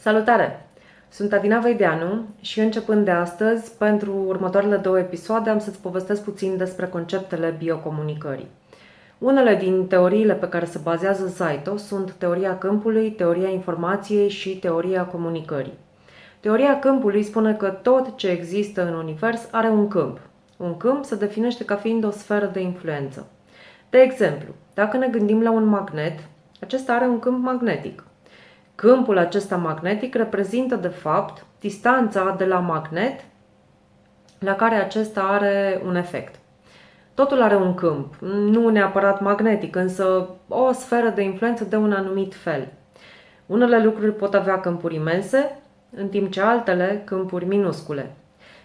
Salutare! Sunt Adina Veideanu și începând de astăzi, pentru următoarele două episoade, am să-ți povestesc puțin despre conceptele biocomunicării. Unele din teoriile pe care se bazează Zaito sunt teoria câmpului, teoria informației și teoria comunicării. Teoria câmpului spune că tot ce există în univers are un câmp. Un câmp se definește ca fiind o sferă de influență. De exemplu, dacă ne gândim la un magnet, acesta are un câmp magnetic. Câmpul acesta magnetic reprezintă, de fapt, distanța de la magnet la care acesta are un efect. Totul are un câmp, nu neapărat magnetic, însă o sferă de influență de un anumit fel. Unele lucruri pot avea câmpuri imense, în timp ce altele câmpuri minuscule.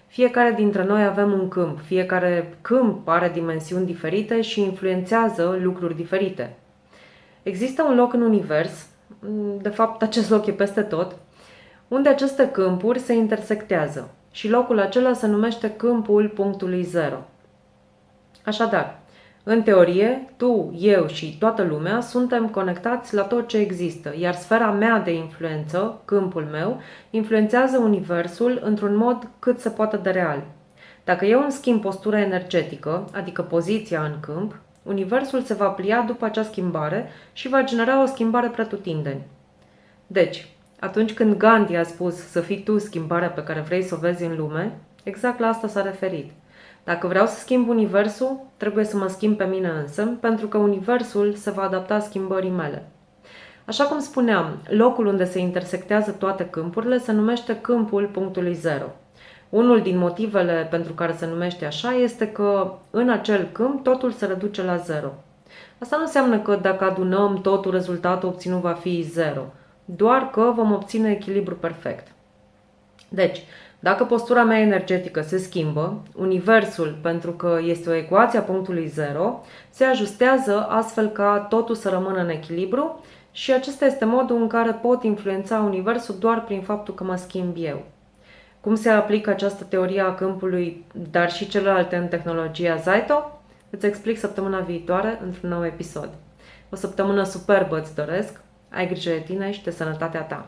Fiecare dintre noi avem un câmp, fiecare câmp are dimensiuni diferite și influențează lucruri diferite. Există un loc în univers de fapt acest loc e peste tot, unde aceste câmpuri se intersectează și locul acela se numește câmpul punctului zero. Așadar, în teorie, tu, eu și toată lumea suntem conectați la tot ce există, iar sfera mea de influență, câmpul meu, influențează Universul într-un mod cât se poate de real. Dacă eu îmi schimb postura energetică, adică poziția în câmp, Universul se va plia după acea schimbare și va genera o schimbare pretutindeni. Deci, atunci când Gandhi a spus să fii tu schimbarea pe care vrei să o vezi în lume, exact la asta s-a referit. Dacă vreau să schimb universul, trebuie să mă schimb pe mine însă, pentru că universul se va adapta schimbării mele. Așa cum spuneam, locul unde se intersectează toate câmpurile se numește câmpul punctului zero. Unul din motivele pentru care se numește așa este că în acel câmp totul se reduce la zero. Asta nu înseamnă că dacă adunăm totul, rezultatul obținut va fi zero, doar că vom obține echilibru perfect. Deci, dacă postura mea energetică se schimbă, universul, pentru că este o ecuație a punctului zero, se ajustează astfel ca totul să rămână în echilibru și acesta este modul în care pot influența universul doar prin faptul că mă schimb eu. Cum se aplică această teorie a câmpului, dar și celelalte în tehnologia Zaito? Îți explic săptămâna viitoare într-un nou episod. O săptămână superbă îți doresc, ai grijă de tine și de sănătatea ta.